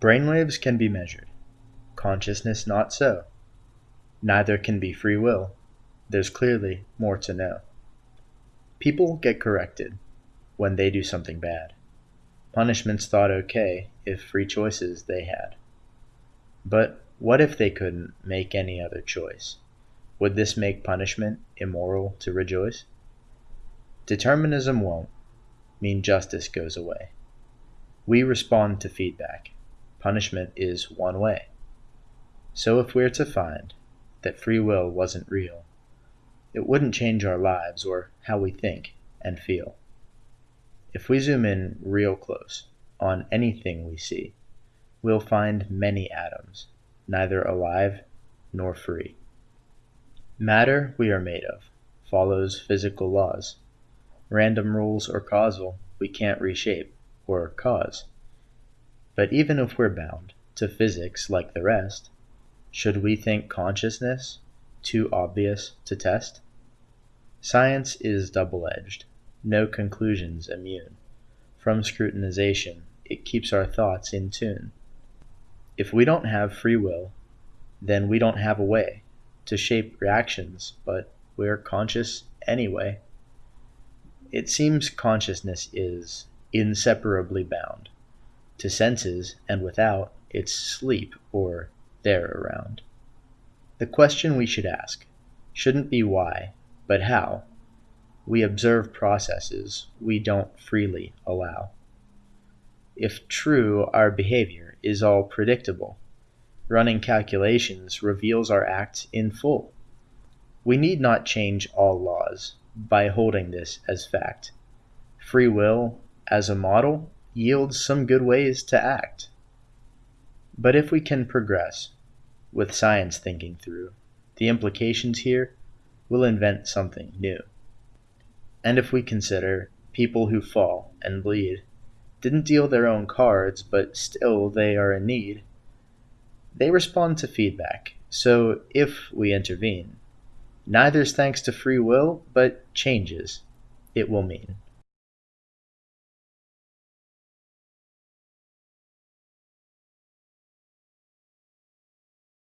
Brainwaves can be measured, consciousness not so. Neither can be free will. There's clearly more to know. People get corrected when they do something bad. Punishment's thought okay if free choices they had. But what if they couldn't make any other choice? Would this make punishment immoral to rejoice? Determinism won't mean justice goes away. We respond to feedback. Punishment is one way. So if we're to find that free will wasn't real, it wouldn't change our lives or how we think and feel. If we zoom in real close on anything we see, we'll find many atoms, neither alive nor free. Matter we are made of follows physical laws. Random rules or causal we can't reshape or cause. But even if we're bound to physics like the rest, should we think consciousness too obvious to test? Science is double edged, no conclusions immune. From scrutinization, it keeps our thoughts in tune. If we don't have free will, then we don't have a way to shape reactions, but we're conscious anyway. It seems consciousness is inseparably bound to senses, and without, it's sleep or there around. The question we should ask shouldn't be why, but how. We observe processes we don't freely allow. If true, our behavior is all predictable. Running calculations reveals our acts in full. We need not change all laws by holding this as fact. Free will, as a model, yields some good ways to act. But if we can progress, with science thinking through, the implications here, we'll invent something new. And if we consider people who fall and bleed didn't deal their own cards, but still they are in need, they respond to feedback, so if we intervene, neither's thanks to free will, but changes it will mean.